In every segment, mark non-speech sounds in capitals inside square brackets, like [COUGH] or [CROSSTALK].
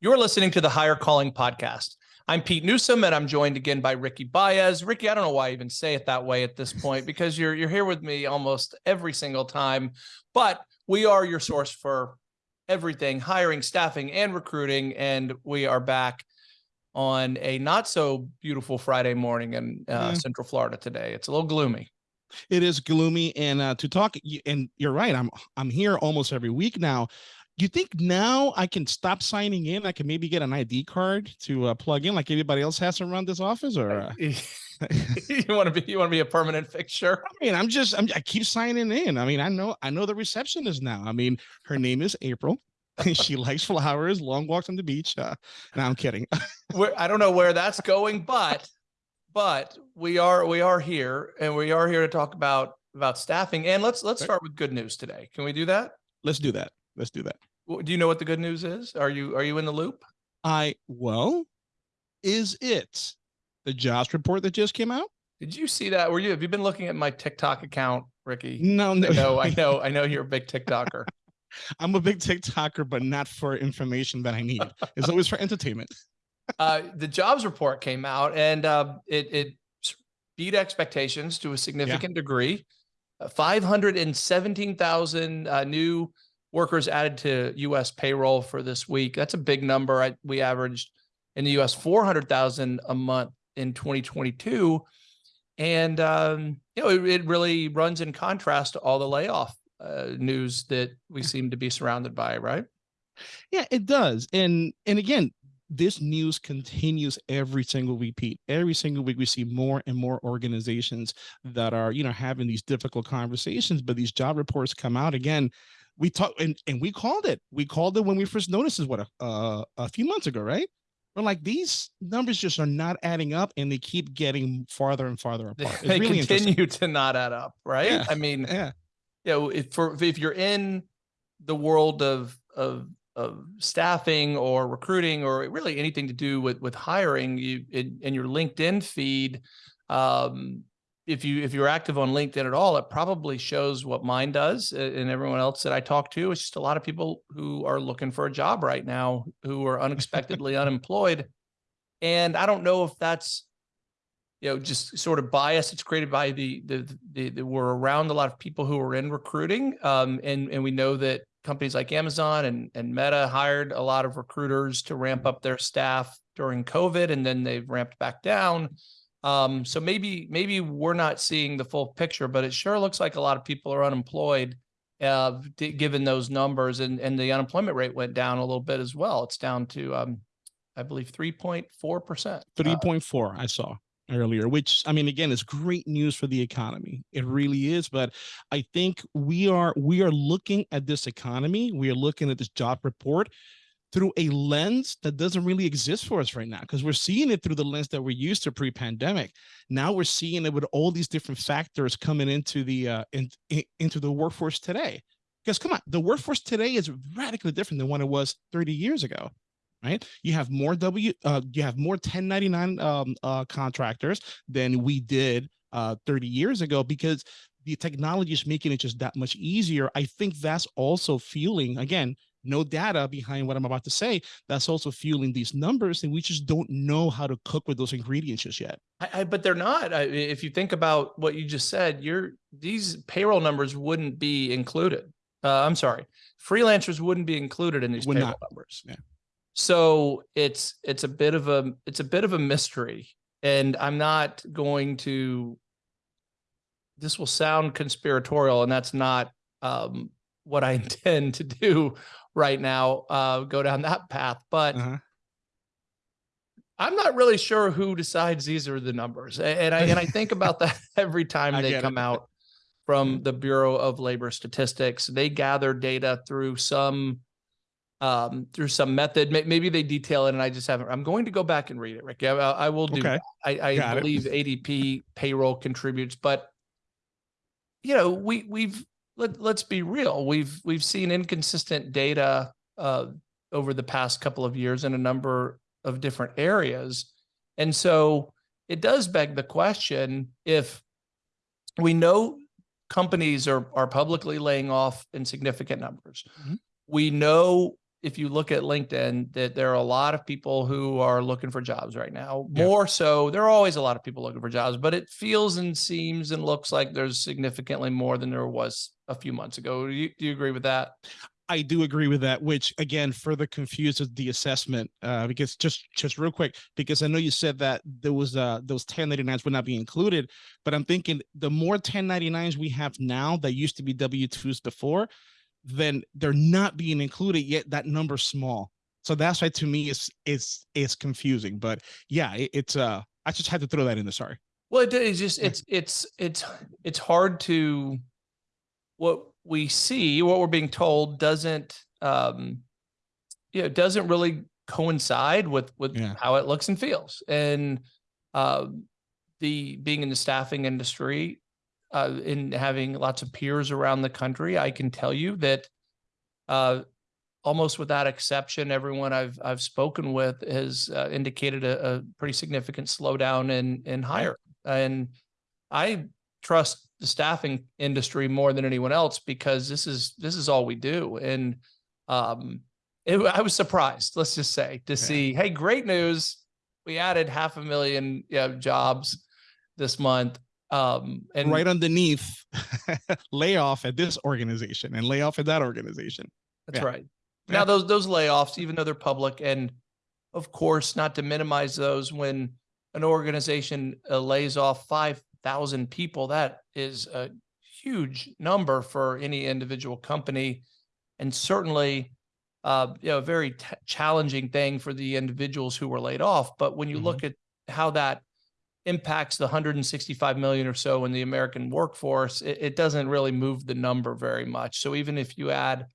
You're listening to the Hire Calling Podcast. I'm Pete Newsome, and I'm joined again by Ricky Baez. Ricky, I don't know why I even say it that way at this point [LAUGHS] because you're you're here with me almost every single time. But we are your source for everything hiring, staffing, and recruiting. And we are back on a not so beautiful Friday morning in uh, mm. Central Florida today. It's a little gloomy. It is gloomy, and uh, to talk, and you're right. I'm I'm here almost every week now you think now I can stop signing in? I can maybe get an ID card to uh, plug in like everybody else has around this office, or uh... [LAUGHS] you want to be you want to be a permanent fixture? I mean, I'm just I'm, I keep signing in. I mean, I know I know the receptionist now. I mean, her name is April. [LAUGHS] she likes flowers, long walks on the beach. Uh, no, I'm kidding. I don't know where that's going, but but we are we are here and we are here to talk about about staffing. And let's let's start with good news today. Can we do that? Let's do that. Let's do that. Do you know what the good news is? Are you are you in the loop? I well, is it the jobs report that just came out? Did you see that? Were you have you been looking at my TikTok account, Ricky? No, no, no. I [LAUGHS] know, I know you're a big TikToker. [LAUGHS] I'm a big TikToker, but not for information that I need. [LAUGHS] It's always for entertainment. uh, the jobs report came out and uh, it it beat expectations to a significant yeah. degree. Uh, 517,000 uh, new workers added to U.S. payroll for this week. That's a big number. I, we averaged in the U.S. 400,000 a month in 2022. And, um, you know, it, it, really runs in contrast to all the layoff uh, news that we seem to be surrounded by, right? Yeah, it does. And, and again, this news continues every single week, Pete. Every single week, we see more and more organizations that are, you know, having these difficult conversations, but these job reports come out again we talked and, and we called it. We called it when we first noticed this, what, a, uh, a few months ago, right? We're like, these numbers just are not adding up and they keep getting farther and farther [LAUGHS] apart. It's they really continue to not add up, right? Yeah. I mean, yeah. You know, if for if you're in the world of of of staffing or recruiting or really anything to do with with hiring, you in, in your LinkedIn feed, um, if you if you're active on LinkedIn at all, it probably shows what mine does and everyone else that I talk to. It's just a lot of people who are looking for a job right now who are unexpectedly [LAUGHS] unemployed. And I don't know if that's you know just sort of bias it's created by the the, the, the we're around a lot of people who are in recruiting um, and and we know that companies like Amazon and and Meta hired a lot of recruiters to ramp up their staff during COVID and then they've ramped back down um, so maybe maybe we're not seeing the full picture, but it sure looks like a lot of people are unemployed, uh, given those numbers, and and the unemployment rate went down a little bit as well. It's down to um, I believe three point four percent. Three point four. I saw earlier which i mean again is great news for the economy it really is but i think we are we are looking at this economy we are looking at this job report through a lens that doesn't really exist for us right now because we're seeing it through the lens that we're used to pre-pandemic. Now we're seeing it with all these different factors coming into the uh in, in, into the workforce today. Because come on the workforce today is radically different than what it was 30 years ago right? You have more w uh you have more 1099 um uh contractors than we did uh 30 years ago because the technology is making it just that much easier. I think that's also fueling again no data behind what I'm about to say, that's also fueling these numbers. And we just don't know how to cook with those ingredients just yet. I, I, but they're not. I, if you think about what you just said, you're, these payroll numbers wouldn't be included. Uh, I'm sorry, freelancers wouldn't be included in these Would payroll not. numbers. Yeah. So it's it's a bit of a it's a bit of a mystery, and I'm not going to. This will sound conspiratorial, and that's not um, what I [LAUGHS] intend to do right now, uh, go down that path. But uh -huh. I'm not really sure who decides these are the numbers. And I, and I think about [LAUGHS] that every time they come it. out from mm-hmm. the Bureau of Labor Statistics. They gather data through some um, through some method. Maybe they detail it and I just haven't. I'm going to go back and read it, Rick. I, I will do. Okay. I, I believe it. ADP payroll contributes, but you know, we we've let, let's be real. We've we've seen inconsistent data uh, over the past couple of years in a number of different areas, and so it does beg the question: if we know companies are are publicly laying off in significant numbers, mm -hmm. we know if you look at LinkedIn, that there are a lot of people who are looking for jobs right now. Yeah. More so, there are always a lot of people looking for jobs, but it feels and seems and looks like there's significantly more than there was a few months ago. Do you, do you agree with that? I do agree with that, which again further confuses the assessment. Uh, because just just real quick, because I know you said that there was uh those 1099s would not be included, but I'm thinking the more 1099s we have now that used to be W2s before, then they're not being included yet. That number's small. So that's why to me it's it's it's confusing. But yeah, it, it's uh I just had to throw that in there. Sorry. Well, it is just, it's, it's, it's, it's hard to, what we see, what we're being told doesn't, um, you know, doesn't really coincide with, with Yeah. how it looks and feels. And, um, the, being in the staffing industry, uh, in having lots of peers around the country, I can tell you that, uh, almost without exception, everyone I've, I've spoken with has uh, indicated a, a pretty significant slowdown in, in hire. And I trust the staffing industry more than anyone else because this is, this is all we do. And, um, it, I was surprised, let's just say, to see, hey, great news. We added half a million you know, jobs this month. Um, and right underneath [LAUGHS] layoff at this organization and layoff at that organization. That's Yeah. right. Yeah. Now those those layoffs, even though they're public, and of course, not to minimize those, when an organization uh, lays off five thousand people, that is a huge number for any individual company, and certainly, uh, you know, a very t- challenging thing for the individuals who were laid off. But when you Mhm. look at how that impacts the 165 million or so in the American workforce, it, it doesn't really move the number very much. So even if you add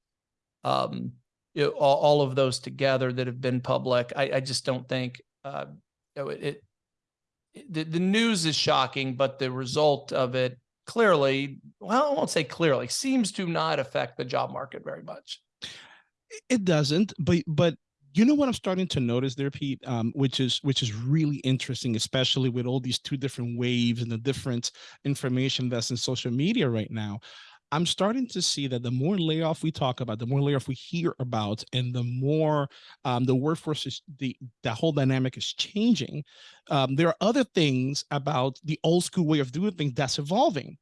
um, all, all of those together that have been public, I, I just don't think, uh, you know, it, it, the, the news is shocking, but the result of it clearly, well, I won't say clearly, seems to not affect the job market very much. It doesn't, but but you know what I'm starting to notice there, Pete, um, which is which is really interesting, especially with all these two different waves and the different information that's in social media right now. I'm starting to see that the more layoff we talk about, the more layoff we hear about, and the more um, the workforce is the the whole dynamic is changing. Um, there are other things about the old school way of doing things that's evolving.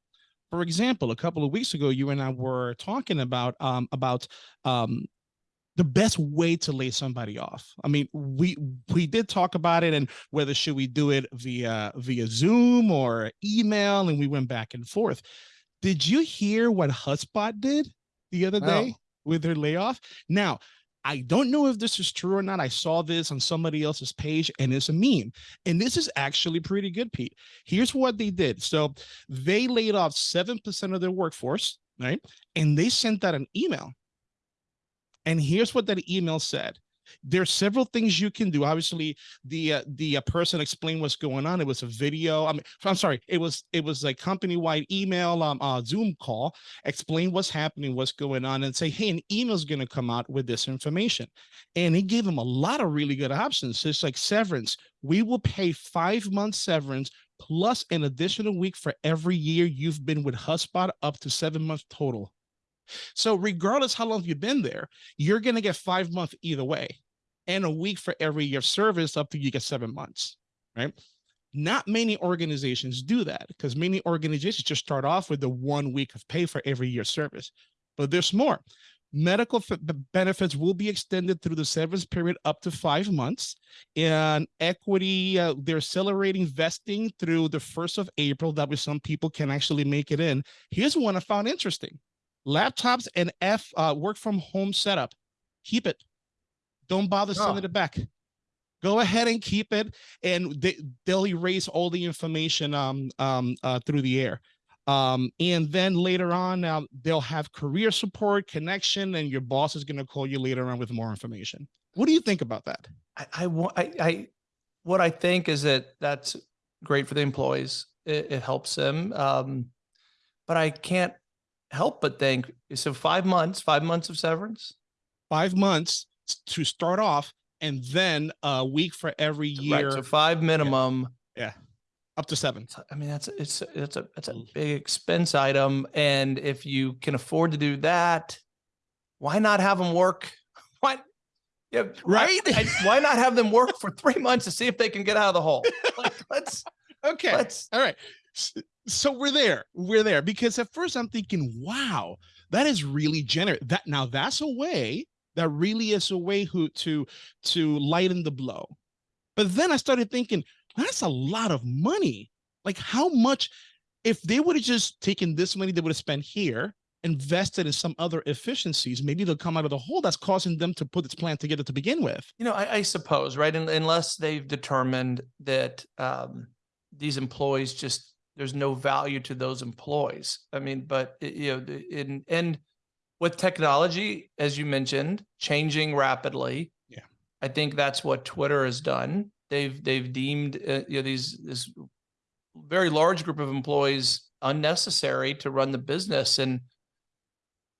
For example, a couple of weeks ago, you and I were talking about um, about um, the best way to lay somebody off. I mean, we we did talk about it and whether should we do it via via Zoom or email, and we went back and forth. Did you hear what HubSpot did the other day No. with their layoff? Now, I don't know if this is true or not. I saw this on somebody else's page and it's a meme. And this is actually pretty good, Pete. Here's what they did. So they laid off 7% of their workforce, right? And they sent out an email. And here's what that email said. There's several things you can do. Obviously, the uh, the uh, person explained what's going on. It was a video. I mean, I'm sorry. It was it was a company wide email, um, uh, Zoom call. Explain what's happening, what's going on, and say, hey, an email's going to come out with this information. And it gave them a lot of really good options. It's like severance. We will pay five months severance plus an additional week for every year you've been with HubSpot, up to seven months total. So regardless how long you've been there, you're going to get five months either way and a week for every year of service up to you get seven months, right? Not many organizations do that because many organizations just start off with the one week of pay for every year service, but there's more. Medical benefits will be extended through the severance period up to five months. And equity, uh, they're accelerating vesting through the 1st of April. That way, some people can actually make it in. Here's one I found interesting laptops and F uh, work from home setup. Keep it. Don't bother Oh. sending it back. Go ahead and keep it, and they, they'll erase all the information um, um, uh, through the air. Um, and then later on, uh, they'll have career support, connection, and your boss is going to call you later on with more information. What do you think about that? I, I I, I, what I think is that that's great for the employees. It, it helps them. Um, but I can't help but think, so five months, five months of severance? Five months to start off, and then a week for every Right, year, so five minimum. Yeah. Up to seven. I mean, that's, it's, it's a, it's a big expense item. And if you can afford to do that, why not have them work? [LAUGHS] Why, Yeah, Right? I- I- why not have them work for three months to see if they can get out of the hole? [LAUGHS] Like, let's, Okay. let's, All right. So we're there. We're there because at first I'm thinking, wow, that is really generous. That now that's a way that really is a way who to to lighten the blow. But then I started thinking, that's a lot of money. Like how much if they would have just taken this money they would have spent here, invested in some other efficiencies, maybe they'll come out of the hole that's causing them to put this plan together to begin with. you know, I, I suppose, right? Un- Unless they've determined that, um, these employees just, there's no value to those employees. I mean, but you know, in, and with technology, as you mentioned, changing rapidly. Yeah. I think that's what Twitter has done. They've, they've deemed, uh, you know, these, this very large group of employees unnecessary to run the business. And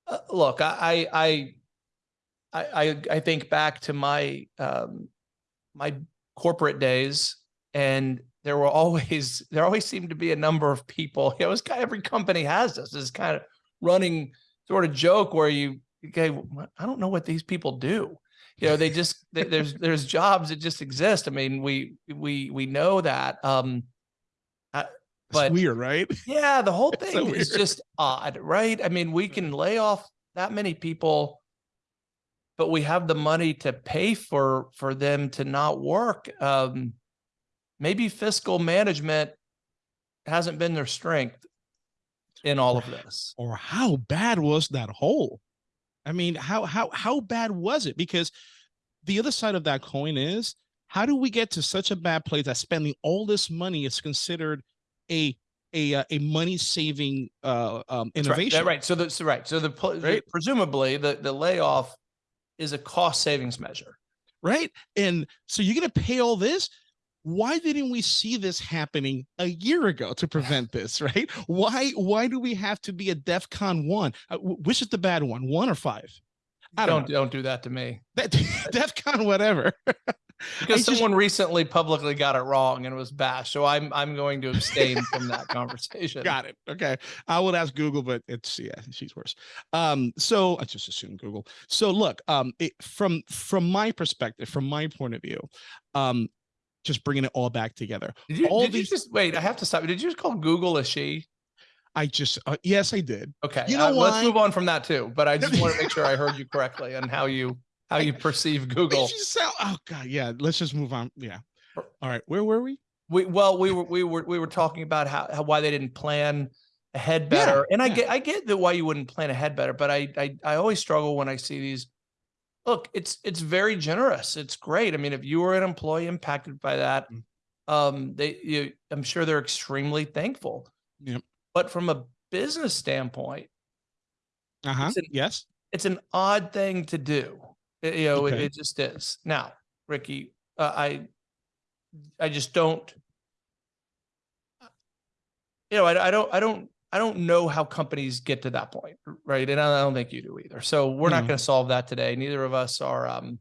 uh, look, I, I, I, I, I, I think back to my, um, my corporate days and there were always, [LAUGHS] there always seemed to be a number of people, it was kind of, every company has this, this kind of running sort of joke where you, okay, I don't know what these people do. You know, they just, there- there's, [LAUGHS] there's jobs that just exist. I mean, we, we, we know that, um, It's But- weird, right? [LAUGHS] yeah, the whole It's so thing is just odd, right? I mean, we can lay off that many people, but we have the money to pay for for them to not work. Um, maybe fiscal management hasn't been their strength in all of this. or how bad was that hole? I mean, how how how bad was it? Because the other side of that coin is how do we get to such a bad place that spending all this money is considered a a uh, a money saving uh um right, innovation? that- Right. So that's right. So the, Right. presumably the the layoff is a cost savings measure. right? And so you're gonna pay all this. Why didn't we see this happening a year ago to prevent this? Right? Why why do we have to be a DEF CON one? Uh, which is the bad one? One or five? I don't Don't don't do that to me. That [LAUGHS] DEF CON whatever. [LAUGHS] Because just- someone recently publicly got it wrong and it was bashed. So I'm I'm going to abstain from that [LAUGHS] conversation. Got it. Okay. I would ask Google, but it's yeah, she's worse. Um, so I just assume Google. So look, um, it, from from my perspective, from my point of view, um, just bringing it all back together. Did you, All did you these- just wait? I have to stop. Did you just call Google a she? I just uh, yes, I did. Okay. You know uh, Let's move on from that too. But I just want to make sure I heard you [LAUGHS] correctly and how you how you perceive Google. Sound- oh god, yeah. Let's just move on. Yeah. All right. Where were we? We well we were we were we were talking about how, how why they didn't plan ahead Yeah, better. and I yeah. get I get that why you wouldn't plan ahead better, but I I I always struggle when I see these. Look, it's it's very generous. It's great. I mean, if you were an employee impacted by that, Mm. um, they you, I'm sure they're extremely thankful. Yep. But from a business standpoint, Uh huh. It's an- Yes. it's an odd thing to do. It- you know, it, it just is. Now, Ricky, uh, I, I just don't. You know, I, I don't, I don't, I don't know how companies get to that point, right? And I don't think you do either. So we're not going to solve that today. Neither of us are, um,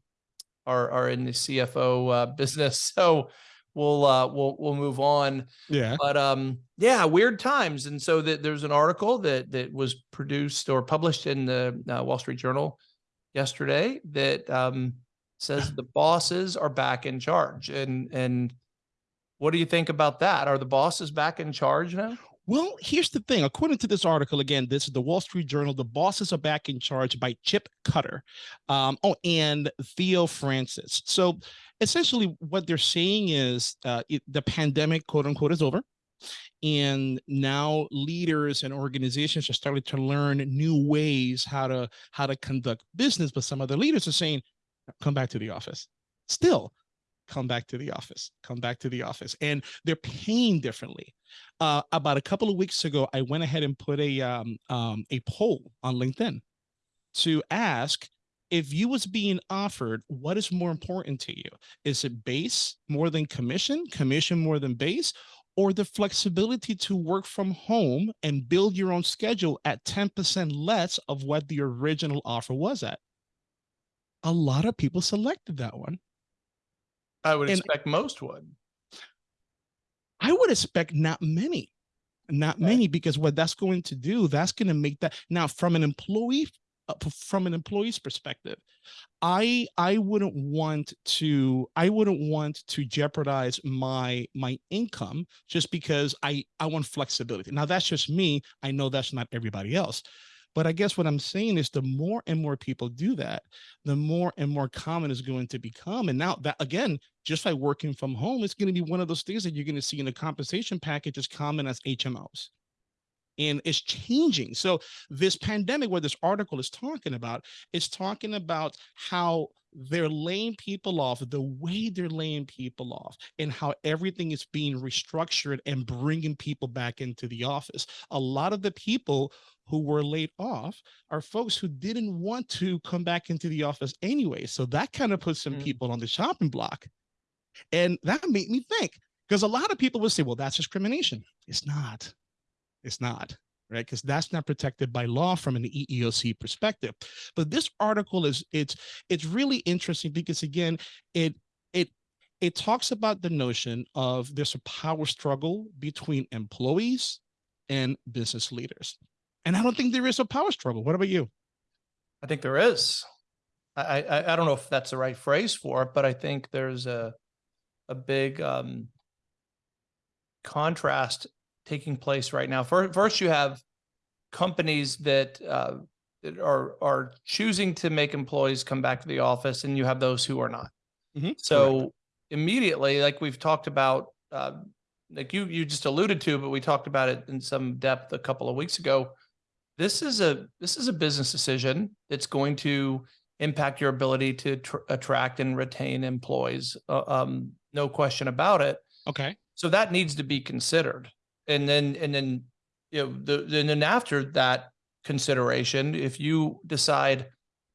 are are in the CFO uh, business. [LAUGHS] So we'll uh, we'll we'll move on Yeah. but um yeah weird times and so that there's an article that that was produced or published in the uh, wall street journal yesterday that um says the bosses are back in charge and and what do you think about that are the bosses back in charge now Well, here's the thing. According to this article, again, this is the Wall Street Journal. The bosses are back in charge by Chip Cutter. Um, oh, and Theo Francis. So essentially, what they're saying is uh, it, the pandemic, quote unquote, is over. And now leaders and organizations are starting to learn new ways how to how to conduct business. But some other leaders are saying, come back to the office. Still, come back to the office. Come back to the office. And they're paying differently uh, about a couple of weeks ago, I went ahead and put a um, um, a poll on LinkedIn to ask if you was being offered what is more important to you. Is it base more than commission, commission more than base, or the flexibility to work from home and build your own schedule at 10% less of what the original offer was at? A lot of people selected that one. I would And- expect most would I would expect not many, not many, because what that's going to do, that's going to make that now from an employee uh, from an employee's perspective, I I wouldn't want to I wouldn't want to jeopardize my my income just because I I want flexibility. Now that's just me. I know that's not everybody else. But I guess what I'm saying is the more and more people do that, the more and more common is going to become. And now that again, just by working from home, it's going to be one of those things that you're going to see in the compensation package as common as HMOs. And it's changing. So this pandemic, where this article is talking about, is talking about how they're laying people off, the way they're laying people off, and how everything is being restructured and bringing people back into the office. A lot of the people who were laid off are folks who didn't want to come back into the office anyway. So that kind of puts some Mm. people on the shopping block. And that made me think, because a lot of people would say, well, that's discrimination. It's not. It's not, right? Because that's not protected by law from an EEOC perspective. But this article is it's it's really interesting because again, it it it talks about the notion of there's a power struggle between employees and business leaders. And I don't think there is a power struggle. What about you? I think there is. I, I, I don't know if that's the right phrase for it, but I think there's a, a big, um, contrast taking place right now. First, first you have companies that, uh, are, are choosing to make employees come back to the office and you have those who are not. Mhm, So immediately, like we've talked about, uh, like you, you just alluded to, but we talked about it in some depth a couple of weeks ago. This is a, this is a business decision that's going to impact your ability to tr- attract and retain employees. Uh, um, no question about it. Okay. So that needs to be considered. And then, and then, you know, the, and then after that consideration, if you decide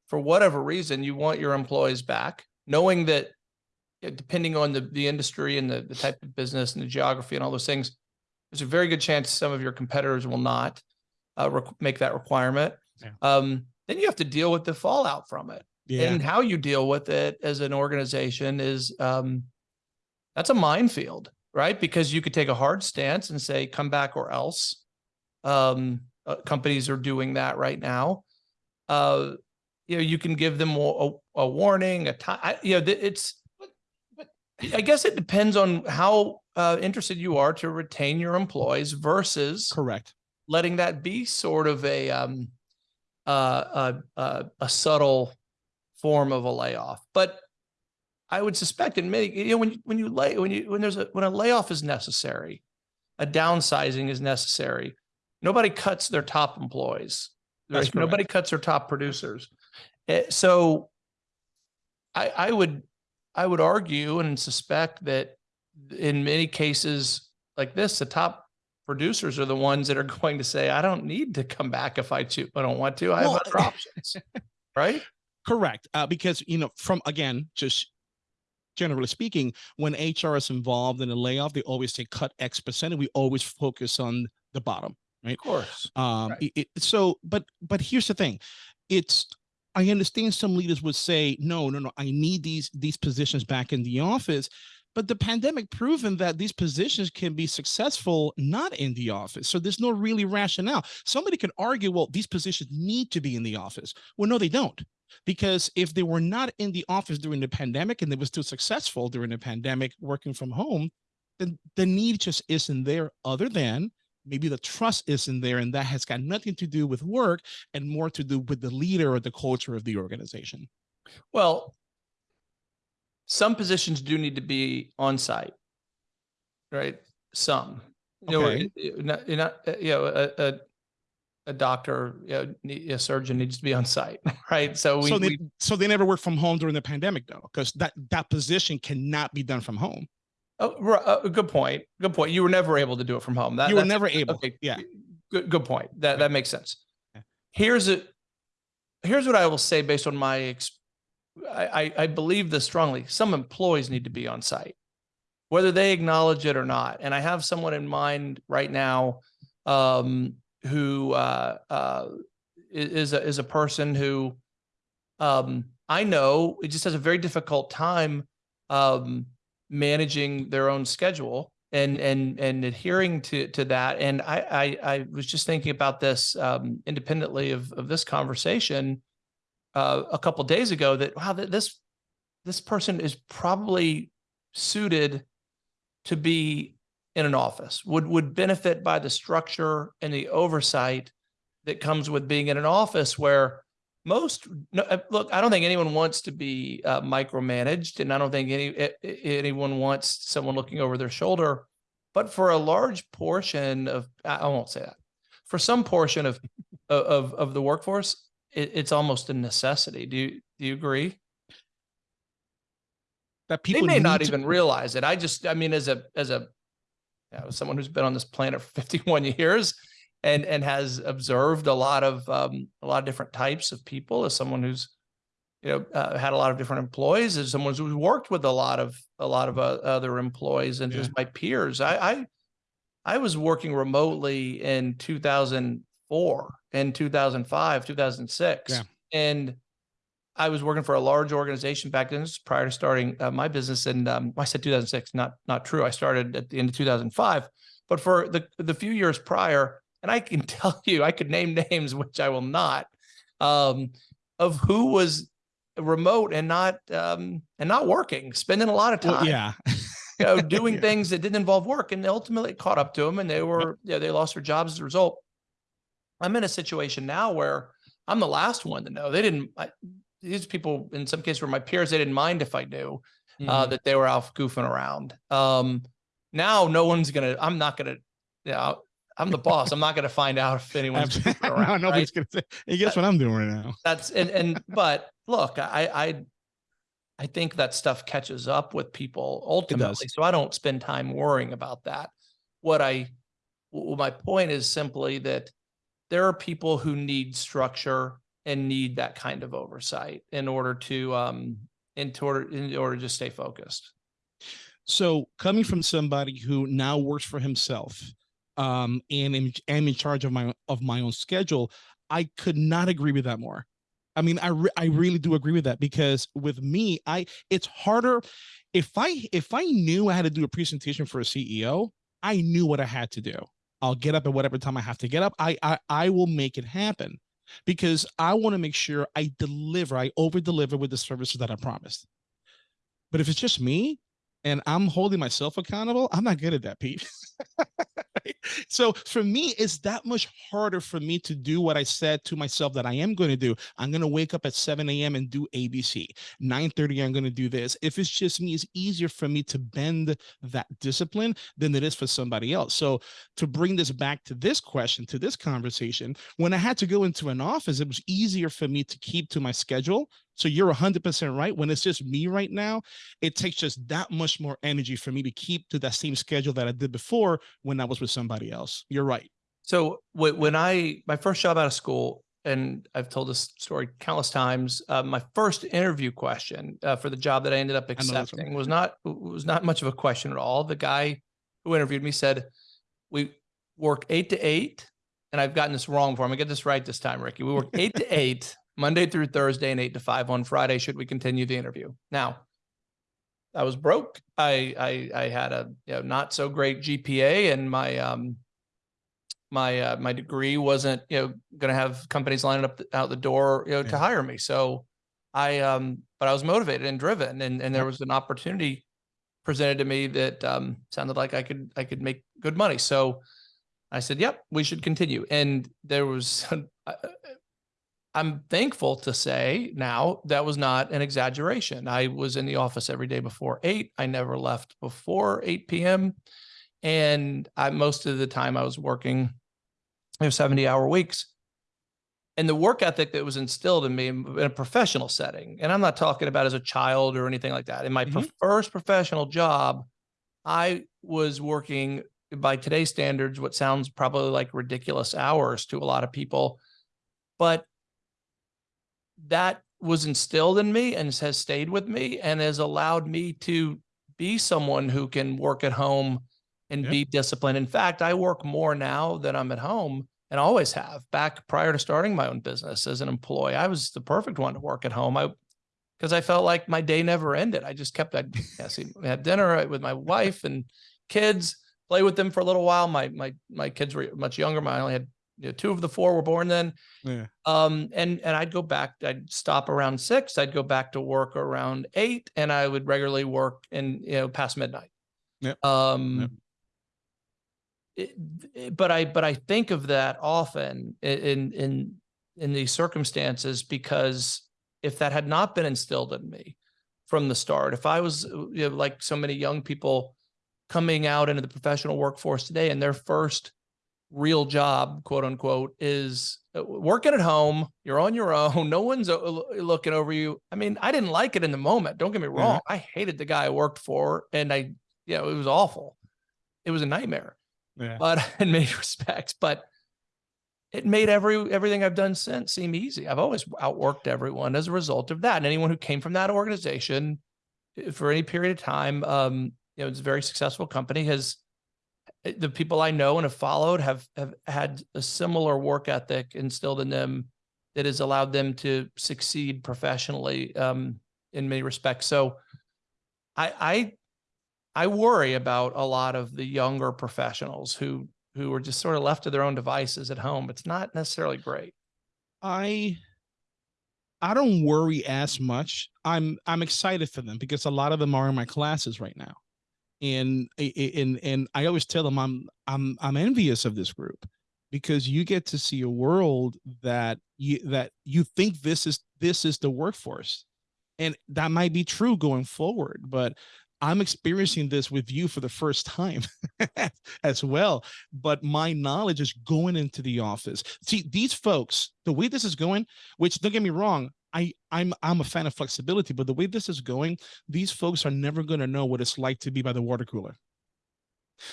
for whatever reason you want your employees back, knowing that depending on the, the industry and the, the type of business and the geography and all those things, there's a very good chance some of your competitors will not uh, make that requirement. Yeah. Um, then you have to deal with the fallout from it Yeah. and how you deal with it as an organization is um that's a minefield right because you could take a hard stance and say come back or else um uh, companies are doing that right now uh you know you can give them a, a, warning a time you know th- it's but, but i guess it depends on how uh interested you are to retain your employees versus Correct. Letting that be sort of a um uh, a, a, a subtle form of a layoff. But I would suspect in many, you know, when you, when you lay, when you, when there's a, when a layoff is necessary, a downsizing is necessary. Nobody cuts their top employees. Nobody cuts their top producers. Eh, So I, I would, I would argue and suspect that in many cases like this, the top producers are the ones that are [LAUGHS] going to say, I don't need to come back if I choose, I don't want to, I have other options. [LAUGHS] Right? Correct. Uh, because, you know, from again, just generally speaking, when HR is involved in a layoff, they always say cut X percent, and we always focus on the bottom. Right. Of course. Um, Right. it- it- so, but but here's the thing, it's I understand some leaders would say, no, no, no, I need these these positions back in the office. But the pandemic proven that these positions can be successful not in the office. So there's no really rationale. Somebody could argue, well, these positions need to be in the office. Well, no, they don't. Because if they were not in the office during the pandemic and they were still successful during the pandemic working from home, then the need just isn't there other than maybe the trust isn't there and that has got nothing to do with work and more to do with the leader or the culture of the organization Well, some positions do need to be on site, right? Some, you know, Okay. not, you're not, uh, you know, a, a, a doctor, you know, a surgeon needs to be on site, [LAUGHS] right? So we, so they we so they never work from home during the pandemic though because that that position cannot be done from home oh, uh, good point. Good point. You were never able to do it from home. That, you were never able Okay. yeah Good, good point. That, that makes sense. Yeah. Here's a, here's what I will say based on my, ex- I, I, believe this strongly. Some employees need to be on site, whether they acknowledge it or not. And I have someone in mind right now, um, who, uh, uh, is a, is a person who, um, I know it just has a very difficult time, um, managing their own schedule and and and adhering to to that and I, I i was just thinking about this um independently of of this conversation uh, a couple days ago that wow, th- this this person is probably suited to be in an office. Would would benefit by the structure and the oversight that comes with being in an office where most no, uh, look. I don't think anyone wants to be uh, micromanaged, and I don't think any anyone wants someone looking over their shoulder. But for a large portion of, I I won't say that. For some portion of of of the workforce, it, it's almost a necessity. Do you do you agree? That They people may not even realize it. I just, I mean, as a as a you know, someone who's been on this planet for [LAUGHS] 51 years and and has observed a lot of um, a lot of different types of people, as someone who's you know uh, had a lot of different employees, as someone who's worked with a lot of a lot of uh, other employees, and Yeah. as my peers, I, I I was working remotely in 2004 and 2005, 2006, Yeah. and I was working for a large organization back then. Prior to starting uh, my business, and um, I said 2006, not not true. I started at the end of 2005, but for the the few years prior, and I can [LAUGHS] tell you, I could name names, which I will not, um, of who was remote and not um, and not working, spending a lot of time Well, yeah. you know, doing [LAUGHS] Yeah. things that didn't involve work, and ultimately it caught up to them, and they were, yeah, they lost their jobs as a result. I'm in a situation now where I'm the last one to know. They didn't. I, these people, in some cases, were my peers. They didn't mind if I knew uh, Mhm. that they were out goofing around. Um, now, no one's gonna. I'm not gonna. You know, I'm the boss. I'm not gonna find out if [LAUGHS] anyone's [LAUGHS] around. no, right? nobody's gonna say. Hey, guess what I'm doing right now? that's and and but look i i i think that stuff catches up with people ultimately so i don't spend time worrying about that what i w- my point is simply that there are people who need structure and need that kind of oversight in order to um in order in order to stay focused So coming from somebody who now works for himself, um, and am, am in charge of my of my own schedule, I could not agree with that more. I mean, I re- I really do agree with that because with me, I it's harder if I if I knew I had to do a presentation for a CEO, I knew what I had to do. I'll get up at whatever time I have to get up. I I, I will make it happen because I want to make sure I deliver, I over deliver with the services that I promised. But if it's just me, and I'm holding myself accountable, I'm not good at that, Pete. [LAUGHS] [LAUGHS] so for me, it's that much harder for me to do what I said to myself that I am going to do. I'm going to wake up at 7 a.m. and do ABC. 9:30, I'm going to do this. If it's just me, it's easier for me to bend that discipline than it is for somebody else. So to bring this back to this question, to this conversation, when I had to go into an office, it was easier for me to keep to my schedule. So you're 100% right. When it's just me right now, it takes just that much more energy for me to keep to that same schedule that I did before when I was with somebody else. You're right. So when I my first job out of school, and I've told this story countless times, uh, my first interview question uh, for the job that I ended up know this one. accepting was not was not much of a question at all. The guy who interviewed me said, "We work eight to eight, and I've gotten this wrong for him. I'm get this right this time, Ricky. We work eight to [LAUGHS] eight Monday through Thursday, and eight to five on Friday. Should we continue the interview now?" I was broke. I I, I had a you know, not so great GPA, and my um my uh, my degree wasn't you know going to have companies lining up out the door you know to hire me. So I um but I was motivated and driven, and and there was an opportunity presented to me that um sounded like I could I could make good money. So I said, "Yep, we should continue." And there was. [LAUGHS] I'm thankful to say now that was not an exaggeration. I was in the office every day before eight. I never left before 8 p.m. And I most of the time I was working you know, 70 hour weeks. And the work ethic that was instilled in me in a professional setting, and I'm not talking about as a child or anything like that. In my pro- Mhm. first professional job, I was working by today's standards, what sounds probably like ridiculous hours to a lot of people. But that was instilled in me and has stayed with me and has allowed me to be someone who can work at home and Yep. be disciplined. In fact, I work more now than I'm at home and always have. Back prior to starting my own business as an employee, I was the perfect one to work at home. I because I felt like my day never ended. I just kept I'd yeah, had dinner with my wife and kids, play with them for a little while. My my my kids were much younger. My I only had you know, two of the four were born then. Yeah. Um, and and I'd go back. I'd stop around six. I'd go back to work around eight, and I would regularly work in you know past midnight. Yep. Um. Yep. it- it- but I but I think of that often in in in these circumstances because if that had not been instilled in me from the start, if I was you know, like so many young people coming out into the professional workforce today and their first real job, quote unquote, is uh, working at home. You're on your own. [LAUGHS] No one's uh, looking over you. I mean, I didn't like it in the moment. Don't get me wrong. I hated the guy I worked for, and I, you know, it was awful. It was a nightmare, Yeah. but [LAUGHS] in many [LAUGHS] respects. But it made every everything I've done since seem easy. I've always outworked everyone as a result of that. And anyone who came from that organization uh, for any period of time, um, you know, it's a very successful company has uh, the people I know and have followed have have had a similar work ethic instilled in them that has allowed them to succeed professionally um, in many respects. So I I I worry about a lot of the younger professionals who who are just sort of left to their own devices at home. It's not necessarily great. I I don't worry as much. I'm I'm excited for them because a lot of them are in my classes right now. And and and I always tell them I'm I'm I'm envious of this group because you get to see a world that you that you think this is this is the workforce. And that might be true going forward, but I'm experiencing this with you for the first time [LAUGHS] as well. But my knowledge is going into the office. See, these folks, the way this is going, which don't get me wrong, I, I'm I'm a fan of flexibility, but the way this is going, these folks are never going to know what it's like to be by the water cooler.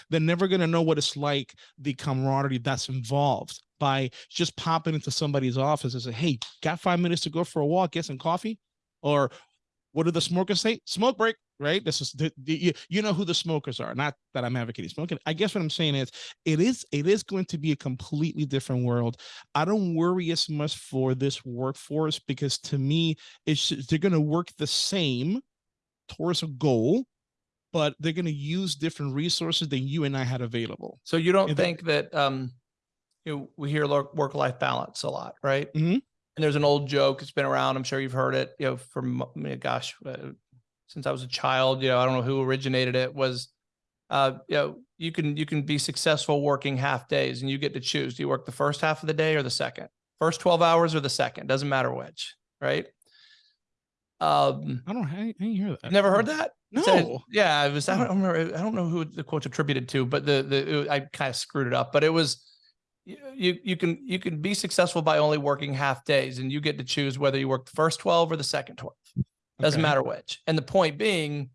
They're never going to know what it's like, the camaraderie that's involved by just popping into somebody's office and say, "Hey, got five minutes to go for a walk, get some coffee," or what do the smokers say? Smoke break, right? This is the, the you, you know who the smokers are. Not that I'm advocating smoking. I guess what I'm saying is it is it is going to be a completely different world. I don't worry as much for this workforce because to me, it's just- they're going to work the same towards a goal, but they're going to use different resources than you and I had available. So you don't the- think that um, you know, we hear work life balance a lot, right? Mhm. And there's an old joke. It's been around. I'm sure you've heard it. You know, from gosh, uh, since I was a child. You know, I don't know who originated it. Was uh, you know, you can you can be successful working half days, and you get to choose. Do you work the first half of the day or the second? First 12 hours or the second? Doesn't matter which, right? Um, I don't. I, didn't hear that. Never heard that? No. Said- yeah, it was. I don't remember. I don't know who the quote's attributed to, but the the I kind of screwed it up. But it was you you you can you can be successful by only working half days, and you get to choose whether you work the first twelve or the second twelve. Doesn't Okay. matter which. And the point being,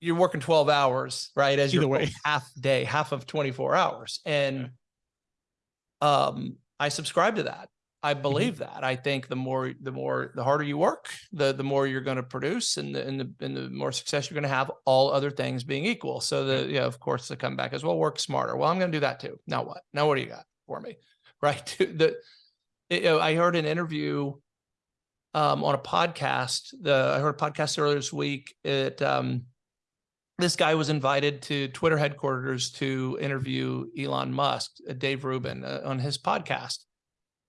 you're working twelve hours, right? As Either your way. [LAUGHS] half day, half of twenty four hours, and um, I subscribe to that. I Mm-hmm. believe that. I think the more, the more, the harder you work, the the more you're going to produce, and the and the and the more success you're going to have. All other things being equal. So the yeah, of course, the comeback as well. Work smarter. Well, I'm going to do that too. Now what? Now what do you got for me? [LAUGHS] Right. [LAUGHS] The you know, I heard an interview um, on a podcast. The I heard a podcast earlier this week. It um, this guy was invited to Twitter headquarters to interview Elon Musk, uh, Dave Rubin, uh, on his podcast,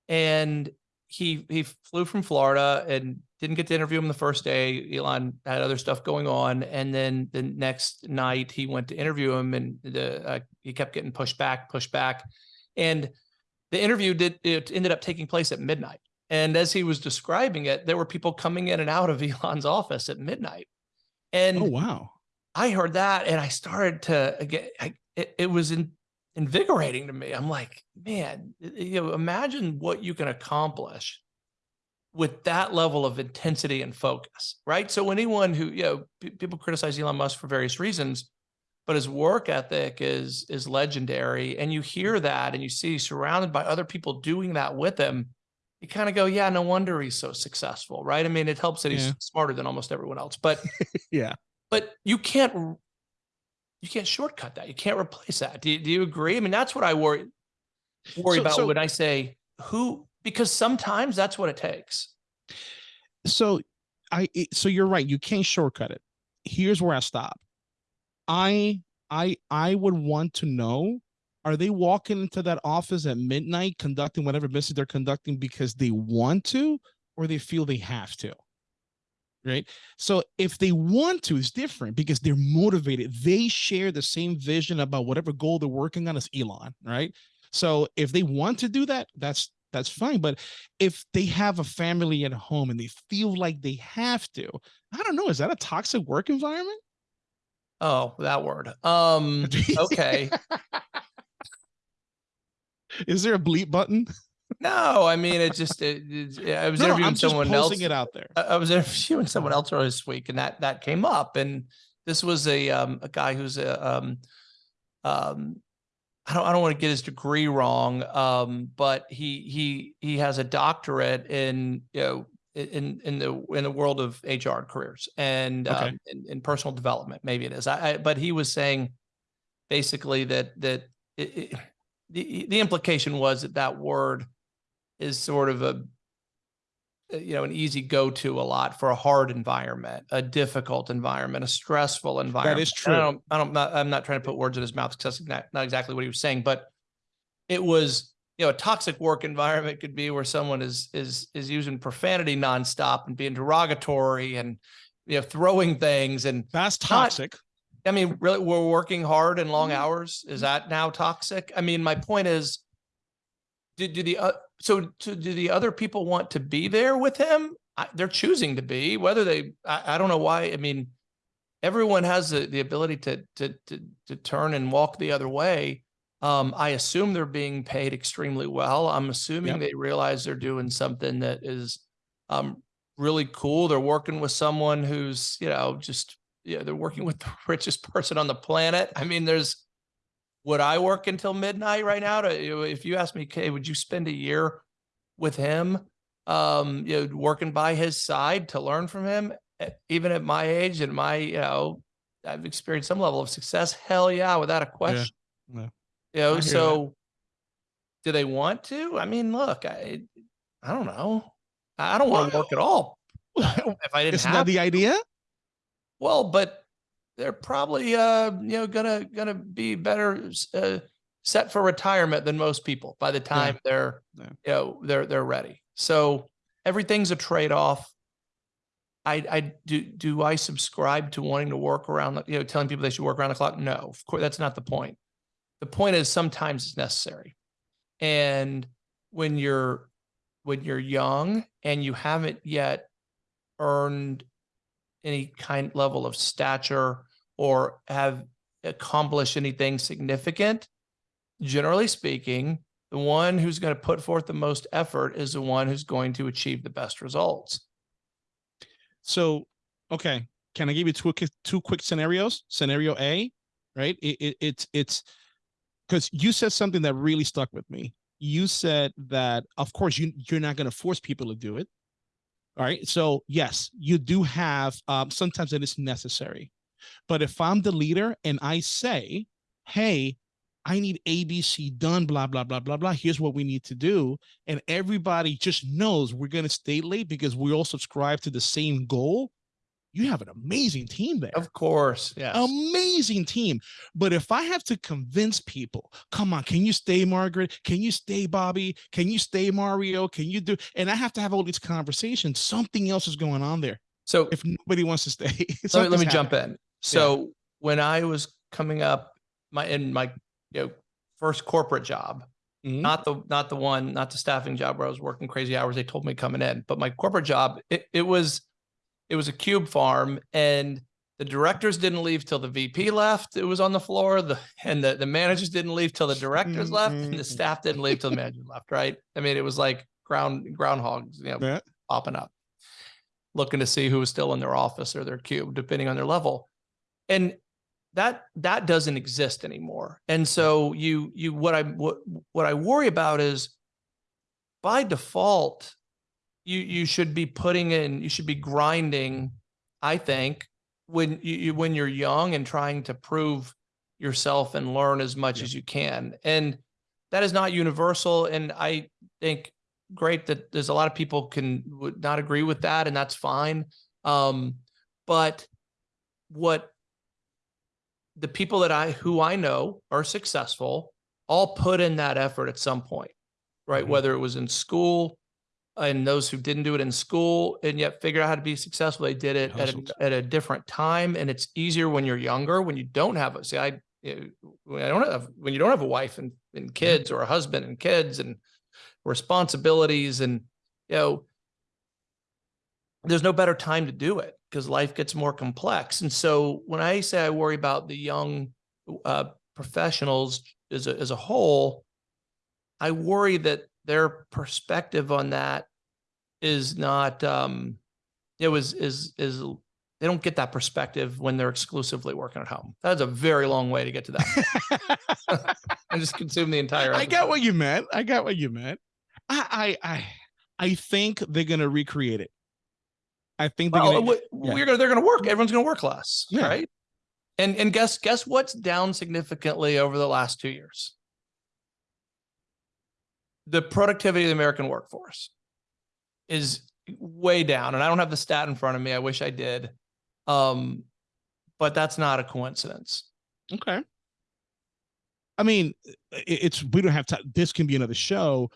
and he he flew from Florida and didn't get to interview him the first day. Elon had other stuff going on, and then the next night he went to interview him, and the uh, he kept getting pushed back, pushed back, and the interview did it ended up taking place at midnight. And as he was describing it, there were people coming in and out of [LAUGHS] Elon's office at midnight, and Oh wow. I heard that and I started to get, I, it, it was in, invigorating to me. I'm like, man, you know, imagine what you can accomplish with that level of intensity and focus, right? So anyone who, you know, people criticize Elon Musk for various reasons, but his work ethic is is legendary. And you hear that and you see surrounded by other people doing that with him. You kind of go, yeah, no wonder he's so successful, right? I mean, it helps that he's Yeah. smarter than almost everyone else, but [LAUGHS] Yeah. but you can't you can't shortcut that. You can't replace that. Do you, do you agree? I mean, that's what I worry worry So- about so- when I say who because sometimes that's what it takes. so I eh, so you're right. You can't shortcut it. Here's where I stop. I I I would want to know are they walking into that office at midnight conducting whatever business they're conducting because they want to or they feel they have to? Right. So if they want to, it's different because they're motivated. They share the same vision about whatever goal they're working on as Elon, right? So if they want to do that, that's that's fine. But if they have a family at home and they feel like they have to, I don't know, is that a toxic work environment? Oh, that word. Um, [LAUGHS] okay. Is there a bleep button? No, I mean, it just, it, it, I was No, interviewing I'm just someone else. it out there. I I was [LAUGHS] interviewing someone else earlier this week and that, that came up and this was a, um, a guy who's a, um, um, I don't, I don't want to get his degree wrong. Um, but he, he, he has a doctorate in, you know, in, in the, in the world of HR careers and, Okay. um, in, in personal development, maybe it is. I, I, but he was saying basically that, that it, the, the implication was that that word is sort of a, you know, an easy go-to a lot for a hard environment, a difficult environment, a stressful environment. is And I true. don't, I don't, not, I'm not trying to put words in his mouth because that's not, not exactly what he was saying, but it was, you know, a toxic work environment could be where someone is, is, is using profanity nonstop and being derogatory and, you know, throwing things. And That's Not- toxic. I mean, really, we're working hard and long Mhm. hours. Is that now toxic? I mean, my point is, do, do the, uh, so to, do the other people want to be there with him? I, they're choosing to be, whether they, I, I don't know why. I mean, everyone has the, the ability to, to, to, to turn and walk the other way. Um, I assume they're being paid extremely well. I'm assuming Yep. they realize they're doing something that is, um, really cool. They're working with someone who's, you know, just, yeah, they're working with the [LAUGHS] richest person on the planet. I mean, there's, would I work until midnight right now to, if you ask me, okay, would you spend a year with him? Um, you know, working by his side to learn from him, even at my age and my, you know, I've experienced some level of success. Hell yeah, without a question. yeah. You know, hear that. so do they want to? I mean, look, I, I don't know. I I don't want to work at all. [LAUGHS] If I didn't Isn't have that the idea? Well, but they're probably uh you know gonna gonna be better uh, set for retirement than most people by the time they're Yeah. you know they're they're ready. So everything's a trade off. I I do do I subscribe to wanting to work around you know telling people they should work around the clock? No, of course that's not the point. The point is sometimes it's necessary, and when you're when you're young and you haven't yet earned any kind level of stature or have accomplished anything significant, generally speaking, the one who's going to put forth the most effort is the one who's going to achieve the best results. So, okay, can I give you two two quick scenarios? Scenario A, right? It, it it's it's because you said something that really stuck with me. You said that of course you you're not going to force people to do it. All right. So yes, you do have um, sometimes it is necessary. But if I'm the leader and I say, hey, I need ABC done, blah, blah, blah, blah, blah. Here's what we need to do. And everybody just knows we're going to stay late because we all subscribe to the same goal. You have an amazing team there. Of course, Yeah. Amazing team. But if I have to convince people, come on, can you stay, Margaret? Can you stay, Bobby? Can you stay, Mario? Can you do? And I have to have all these conversations. Something else is going on there. so If nobody wants to stay, [LAUGHS] let me, let me jump in. So when I was coming up my in my you know first corporate job, Mhm. not the not the one, not the staffing job where I was working crazy hours. They told me coming in, but my corporate job, it, it was it was a cube farm, and the directors didn't leave till the VP left. It was on the floor. The and the, the managers didn't leave till the directors left, and the Mhm. staff didn't leave till the manager left. Right? I mean, it was like ground groundhogs, you know, Yeah. popping up, looking to see who was still in their office or their cube, depending on their level. And that that doesn't exist anymore. And so you you what I what what I worry about is by default, you you should be putting in, you should be grinding, I think, when you, you when you're young and trying to prove yourself and learn as much Yeah. as you can. And that is not universal. And I think great that there's a lot of people can would not agree with that, and that's fine. Um, but what the people that I who I know are successful all put in that effort at some point, right? Mhm. Whether it was in school and those who didn't do it in school and yet figure out how to be successful, they did it at a, at a different time. And it's easier when you're younger, when you don't have a, see, I, when I don't have, when you don't have a wife and, and kids or a husband and kids and responsibilities and, you know, there's no better time to do it because life gets more complex. And so when I say I worry about the young uh, professionals as a, as a whole, I worry that their perspective on that is not, um, it was, is, is, they don't get that perspective when they're exclusively working at home. That's a very long way to get to that. [LAUGHS] I just consume the entire. I got what you meant. I got what you meant. I I I, I think they're gonna recreate it. I think they're Well, gonna. we- yeah. gonna, they're gonna work. Everyone's gonna work less, Yeah. right? And and guess guess what's down significantly over the last two years? The productivity of the American workforce is way down, and I don't have the stat in front of me. I wish I did, um, but that's not a coincidence. Okay. I mean, it's we don't have time. This can be another show.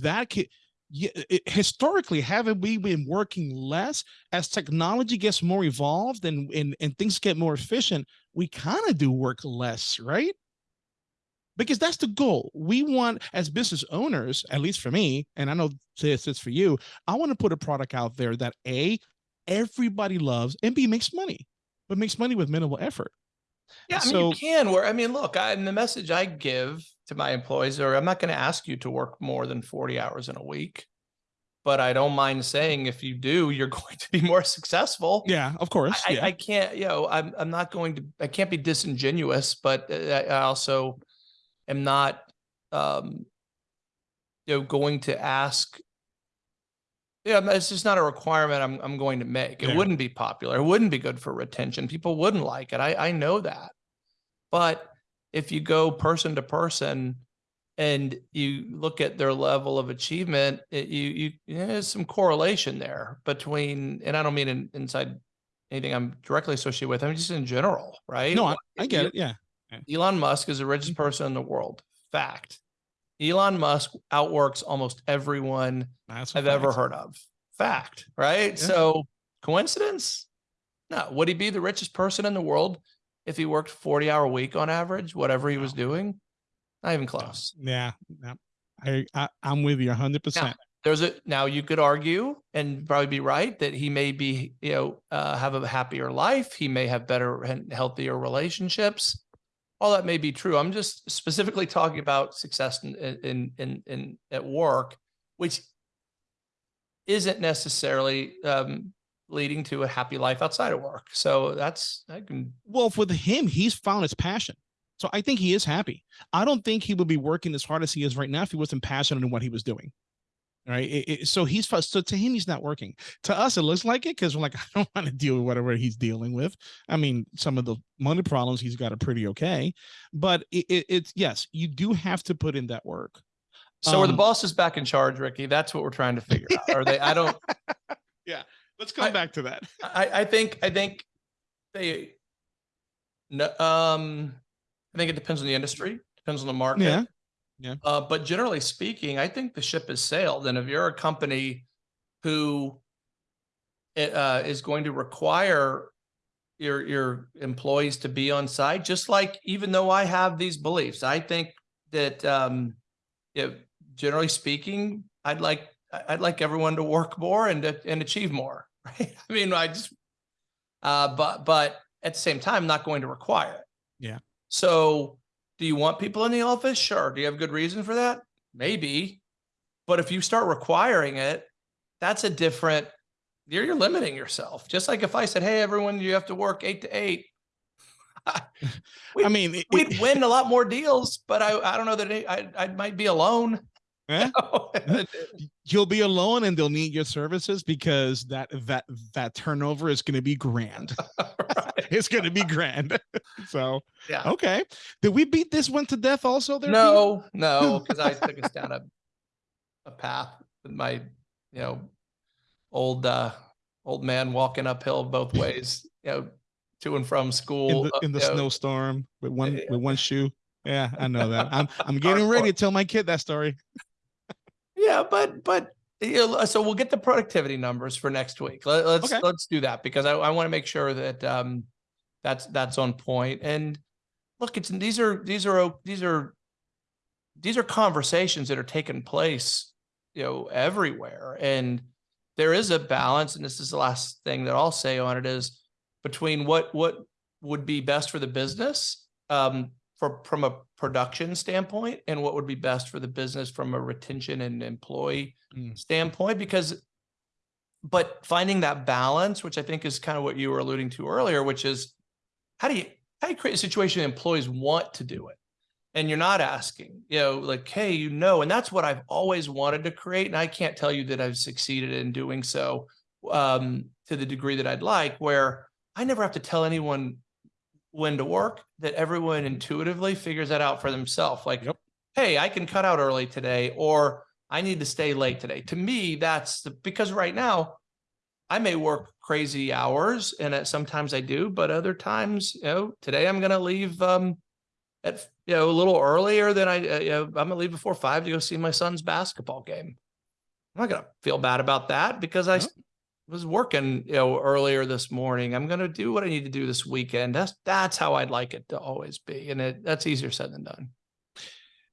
That can, yeah, it, historically, haven't we been working less as technology gets more evolved and and and things get more efficient? We kind of do work less, right? Because that's the goal. We want, as business owners, at least for me, and I know this is for you. I want to put a product out there that a everybody loves and b makes money, but makes money with minimal effort. Yeah, I mean, So- you can where I mean, look, I, the message I give to my employees are I'm not going to ask you to work more than 40 hours in a week, but I don't mind saying if you do, you're [LAUGHS] going to be more successful. Yeah, of course. I, yeah. I can't, you know, I'm I'm not going to I can't be disingenuous, but uh, I I also am not um you know going to ask yeah, it's just not a requirement I'm I'm going to make. It Yeah. wouldn't be popular. It wouldn't be good for retention. People wouldn't like it. I I know that. But if you go person to person and you look at their level of achievement, it, you you there's some correlation there between, and I don't mean in, inside anything I'm directly associated with. I mean just in general, right? no, I, I get you- it. Yeah. Elon Musk is the richest person in the world. Fact. Elon Musk outworks almost everyone I've ever heard of. Fact, right? Yeah. So coincidence? No. Would he be the richest person in the world if he worked 40 hour week on average, whatever he was doing? Not even close. Yeah. yeah. I, I I'm with you hundred percent. There's a now you could argue and probably be right that he may be, you know, uh, have a happier life. He may have better and healthier relationships. All that may be true. I'm just specifically talking about success in in in, in at work, which isn't necessarily um, leading to a happy life outside of work. So that's I can Well, with him, he's found his passion. So I think he is happy. I don't think he would be working as hard as he is right now if he wasn't passionate in what he was doing. Right. It- it- so he's so to him, he's not working. To us, it looks like it because we're like, [LAUGHS] I don't want to deal with whatever he's dealing with. I mean, some of the money problems he's got are pretty okay, but it, it, it's yes, you do have to put in that work. so are the Um, bosses back in charge, Ricky? That's what we're trying to figure out. Are they? I don't. [LAUGHS] Yeah, let's come I- back to that. I, I think, I think they, no, um, I think it depends on the industry, depends on the market. Yeah. Yeah. Uh, but generally speaking, I think the ship has sailed. And if you're a company who uh, is going to require your, your employees to be on site, just like, even though I have these beliefs, I think that, um, generally speaking, I'd like, I'd like everyone to work more and, and achieve more, [LAUGHS] right? I mean, I just, uh, but, but at the same time, not going to require it. Yeah. So do you want people in the office? Sure. Do you have good reason for that? Maybe. But if you start requiring it, that's a different, you're, you're limiting yourself. Just like if I said, Hey, everyone, you have to work eight to eight. [LAUGHS] I mean, it- We'd it- win a lot more deals, but I, I don't know that I, I might be alone. Eh? [LAUGHS] [LAUGHS] you'll be alone and they'll need your services because that that that turnover is going to be grand [LAUGHS] it's going to be grand so Yeah. okay did we beat this one to death also there Pete? No, no, because I took us down a a path with my, you know, old uh old man walking uphill both ways, you know, to and from school. in the, in the know, snowstorm with one yeah. with one shoe Yeah, I know that. I'm I'm getting ready to tell my kid that story. Yeah, but but you know, so we'll get the productivity numbers for next week. Let, us Okay. let's do that because I, I want to make sure that um that's that's on point. And look, it's these are these are these are these are conversations that are taking place, you know, everywhere. And there is a balance, and this is the last thing that I'll say on it is between what what would be best for the business um for from a production standpoint and what would be best for the business from a retention and employee Mm. standpoint because but finding that balance which i think is kind of what you were alluding to earlier which is how do you how do you create a situation employees want to do it and you're not asking you know like hey you know and that's what i've always wanted to create and i can't tell you that i've succeeded in doing so um to the degree that i'd like where i never have to tell anyone when to work that everyone intuitively figures that out for themselves like Yep. hey i can cut out early today or i need to stay late today to me that's the because right now i may work crazy hours and sometimes i do but other times you know today i'm going to leave um at you know a little earlier than i uh, you know i'm going to leave before five to go see my son's basketball game i'm not going to feel bad about that because i No. Was working you know earlier this morning i'm going to do what i need to do this weekend that's that's how i'd like it to always be and it that's easier said than done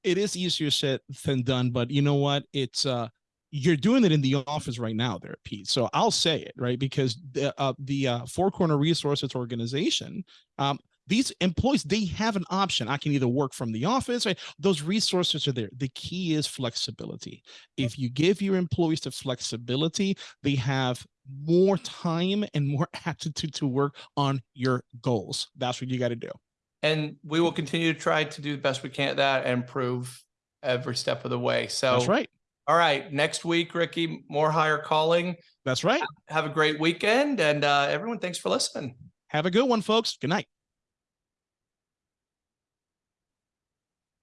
It is easier said than done, but you know what? It's uh you're doing it in the office right now there, Pete. So I'll say it, right? Because the uh, the uh, Four Corner Resources organization, um, these employees they have an option. I can either work from the office, right? Those resources are there. The key is flexibility. If you give your employees the flexibility, they have more time and more [LAUGHS] aptitude to work on your goals. That's what you got to do. and we will continue to try to do the best we can at that and improve every step of the way so That's right. all right next week ricky more Hire Calling That's right. have a great weekend and uh everyone thanks for listening Have a good one, folks. Good night.